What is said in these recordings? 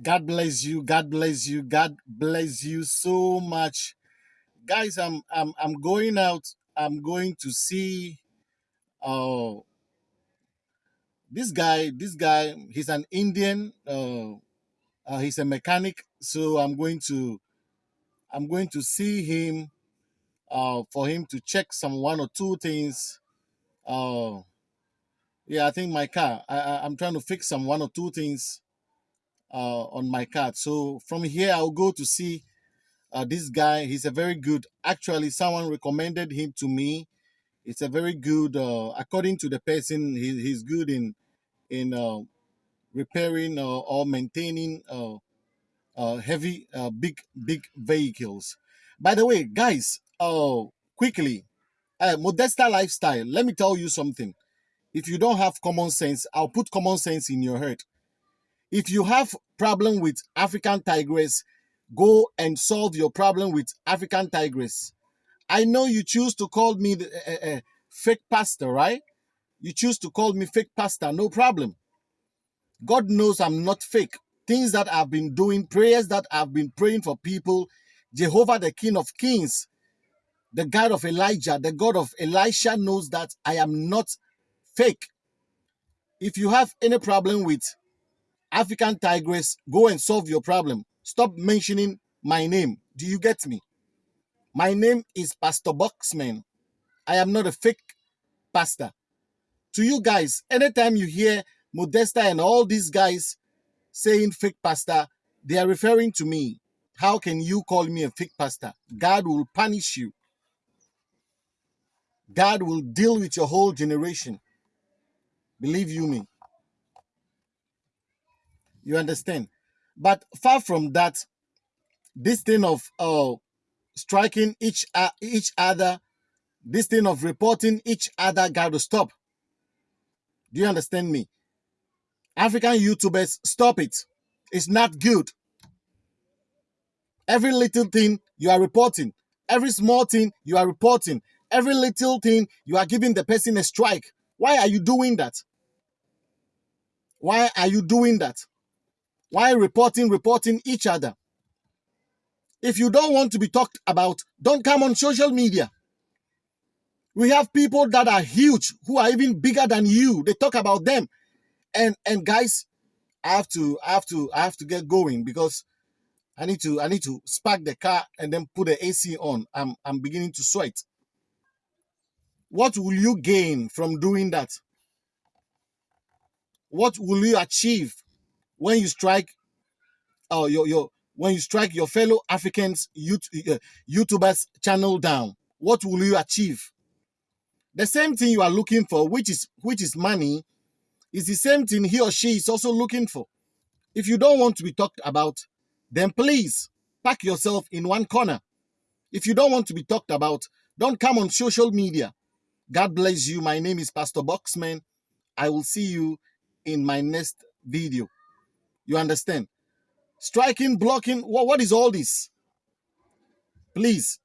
God bless you. God bless you. God bless you so much. Guys, I'm I'm I'm going out. I'm going to see uh this guy, this guy, he's an Indian, uh, uh he's a mechanic, so I'm going to I'm going to see him uh for him to check some one or two things. Uh yeah, I think my car. I, I I'm trying to fix some one or two things on my card. So from here I'll go to see uh, this guy. He's a very good actually someone recommended him to me. It's a very good uh, according to the person he, he's good in in uh, repairing uh, or maintaining uh, uh, heavy uh, big big vehicles. By the way guys uh, quickly uh, modesta lifestyle let me tell you something. If you don't have common sense i'll put common sense in your head. If you have problem with african tigress go and solve your problem with African tigress. I know you choose to call me the, uh, uh, fake pastor, right? You choose to call me fake pastor, no problem. God knows I'm not fake. Things that I've been doing, prayers that I've been praying for people, Jehovah, the King of Kings, the God of Elijah, the God of Elisha knows that I am not fake. If you have any problem with African tigress, go and solve your problem. Stop mentioning my name. Do you get me? My name is Pastor Boxman. I am not a fake pastor. To you guys, anytime you hear Modesta and all these guys saying fake pastor, they are referring to me. How can you call me a fake pastor? God will punish you. God will deal with your whole generation. Believe you me. You understand? But far from that, this thing of uh, striking each uh, each other, this thing of reporting each other got to stop. Do you understand me? African YouTubers, stop it. It's not good. Every little thing you are reporting, every small thing you are reporting, every little thing you are giving the person a strike. Why are you doing that? Why are you doing that? Why reporting, reporting each other? If you don't want to be talked about, don't come on social media. We have people that are huge, who are even bigger than you. They talk about them. And and guys, I have to I have to I have to get going because I need to I need to spark the car and then put the AC on. I'm I'm beginning to sweat. What will you gain from doing that? What will you achieve when you strike uh, your your when you strike your fellow Africans uh, YouTubers channel down? What will you achieve? The same thing you are looking for, which is which is money, is the same thing he or she is also looking for. If you don't want to be talked about, then please pack yourself in one corner. If you don't want to be talked about, don't come on social media. God bless you. My name is Pastor Boxman. I will see you in my next video. You understand? Striking, blocking, what, what is all this? Please,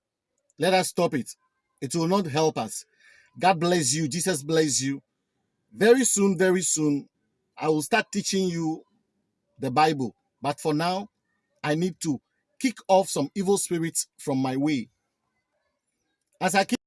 let us stop it. It will not help us. God bless you. Jesus bless you. Very soon, very soon, I will start teaching you the Bible. But for now, I need to kick off some evil spirits from my way. As I keep